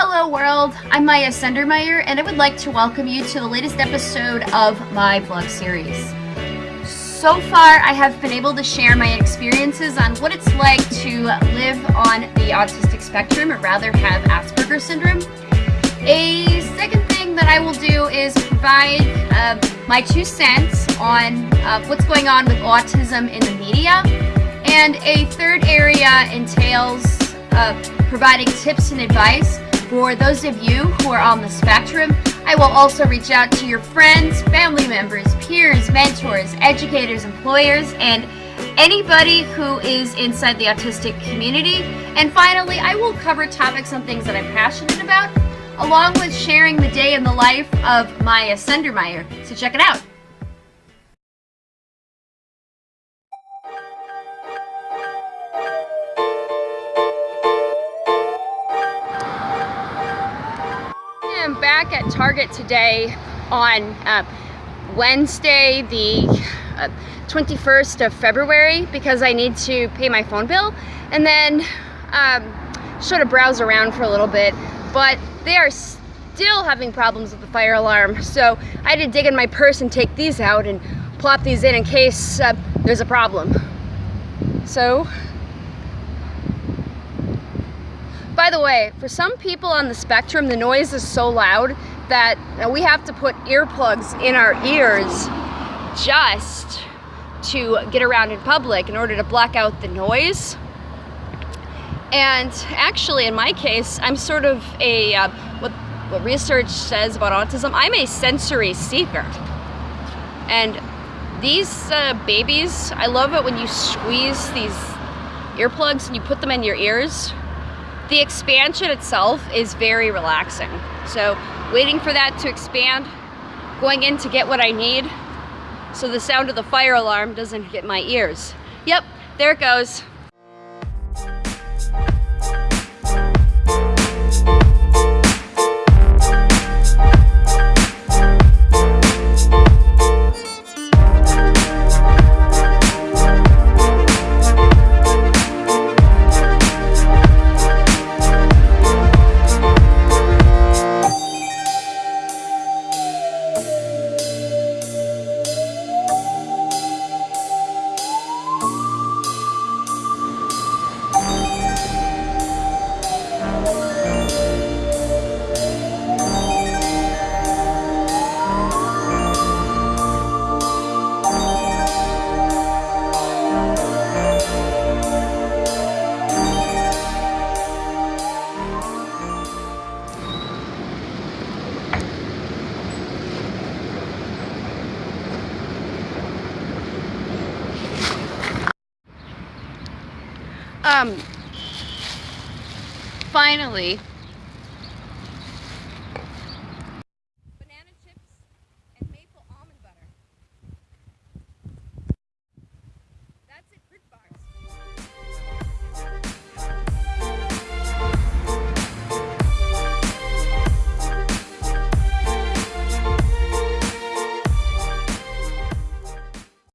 Hello world, I'm Maya Sendermeyer and I would like to welcome you to the latest episode of my vlog series. So far I have been able to share my experiences on what it's like to live on the autistic spectrum or rather have Asperger's syndrome. A second thing that I will do is provide uh, my two cents on uh, what's going on with autism in the media and a third area entails uh, providing tips and advice for those of you who are on the spectrum. I will also reach out to your friends, family members, peers, mentors, educators, employers, and anybody who is inside the autistic community. And finally, I will cover topics on things that I'm passionate about, along with sharing the day in the life of Maya Sendermeyer. So check it out. Back at Target today on uh, Wednesday the uh, 21st of February because I need to pay my phone bill. And then um, sort of browse around for a little bit but they are still having problems with the fire alarm. So I had to dig in my purse and take these out and plop these in in case uh, there's a problem. So By the way, for some people on the spectrum, the noise is so loud that we have to put earplugs in our ears just to get around in public in order to block out the noise. And actually, in my case, I'm sort of a, uh, what, what research says about autism, I'm a sensory seeker. And these uh, babies, I love it when you squeeze these earplugs and you put them in your ears the expansion itself is very relaxing. So waiting for that to expand, going in to get what I need, so the sound of the fire alarm doesn't hit my ears. Yep, there it goes. Um, finally,